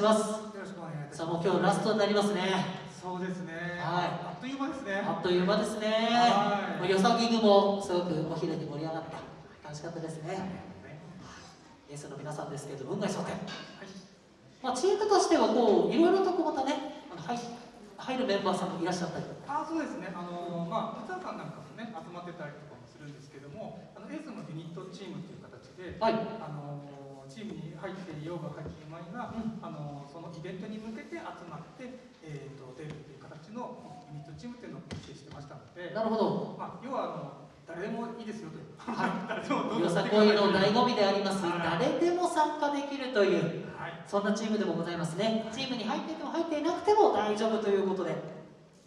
ます。よろしくお願いいたします。さあもう今日ラストになりますね。そうですね。はい。あっという間ですね。あっという間ですね。はい。よさぎぐもすごくお昼に盛り上がって楽しかったですね。イエスの皆さんですけれど運外争点まあチームとしてはこういろいろとこうまたねあの入入るメンバーさんもいらっしゃったり。あそうですね。あのまあ松田さんなんかもね集まってたりとかもするんですけどもあのエースのユニットチームという形ではい。あのチームに入っていようが入っていまいが、うん。あのそのイベントに向けて集まって、えー、と出るという形のユニットチームっていうのを結成してましたので、なるほど。まあ、要はあの誰でもいいですよという、は 誰でもどんどんよさこいの醍醐味であります、はい。誰でも参加できるというはい。そんなチームでもございますね。チームに入っていても入っていなくても大丈夫ということで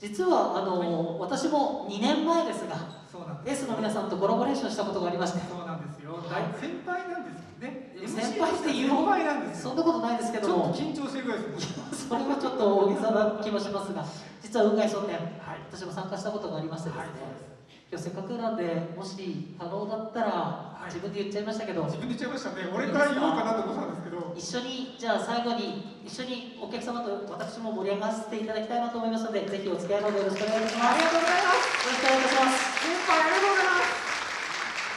実はあの、私も2年前ですがそうなんです。S の皆さんとコラボレーションしたことがありまして。そうなんですよ、はい。大先輩なんですよね。先輩っていう先輩なんですよ。そんなことないですけども。緊張してるぐらいですそれはちょっと大げさな気もしますが実は雲外商店はい。私も参加したことがありましてですね、はいせっかくなんでもし可能だったら、い。自分で言っちゃいましたけど。自分で言っちゃいましたね。俺から言おうかなと思ったんですけど。一緒にじゃあ最後に一緒にお客様と私も盛り上がらせていただきたいなと思いますのでぜひお付き合いのほどよろしくお願いします。ありがとうございます。よろしくお願いします。先輩ありがとうございます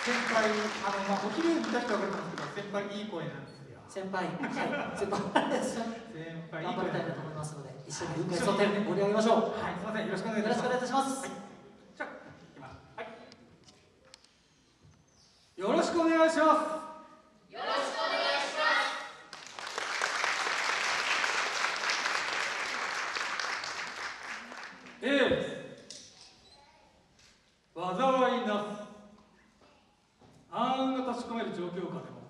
先輩あのまあお昼見た人は分かるんですけど先輩いい声なんですよ。先輩。はい。先輩先輩頑張声りたいなと思いますので一緒に雲海商店盛り上げましょう。はい。すみません。よろしくお願いします。しくお願いいたします、はいじゃあいきますはいよろしくお願いします。よろしくお願いしますええ災いなす。暗雲が立ち込める状況下でも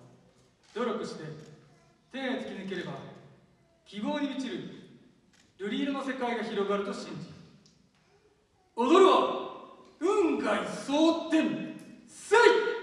努力して天へ突き抜ければ希望に満ちる瑠璃色の世界が広がると信じ。踊るは運外蒼天せい「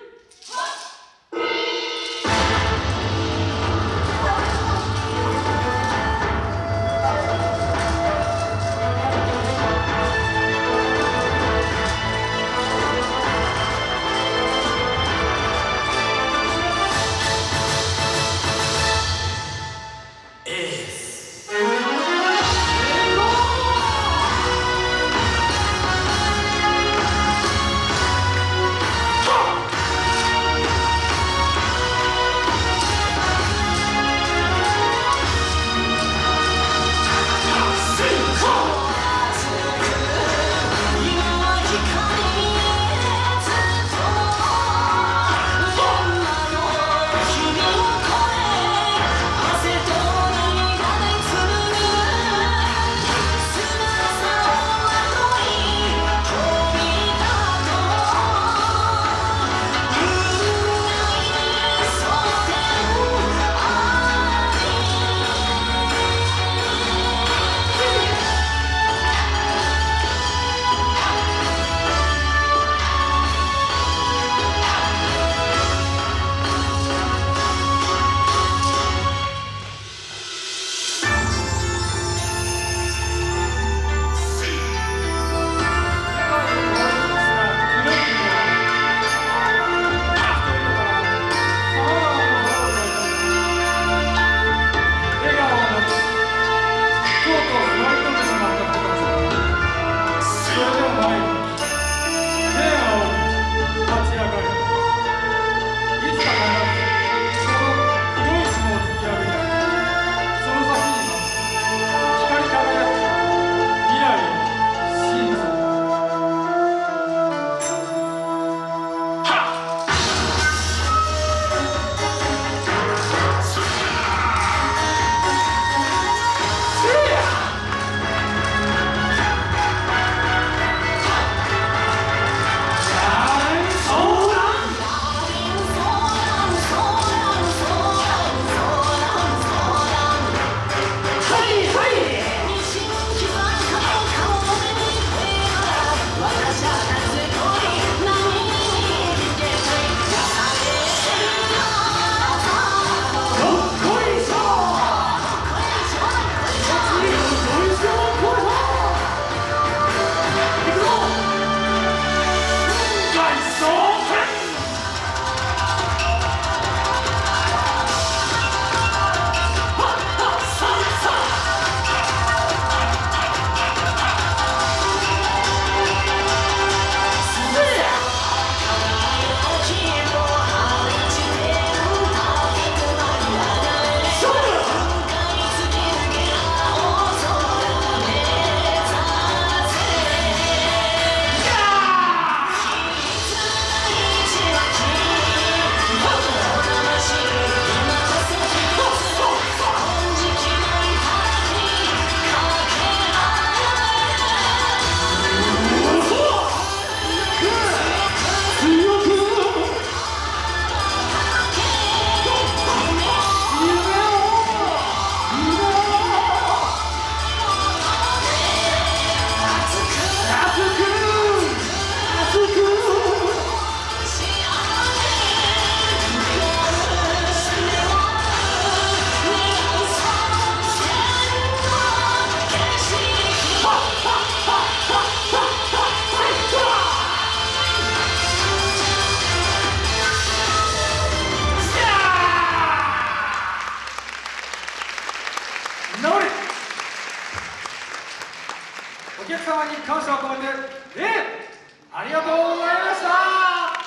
に感謝を込めて、えありがとうございましたあ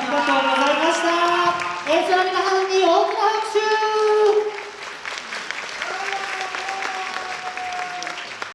りがとうございました。えー、その皆さんに大きな拍手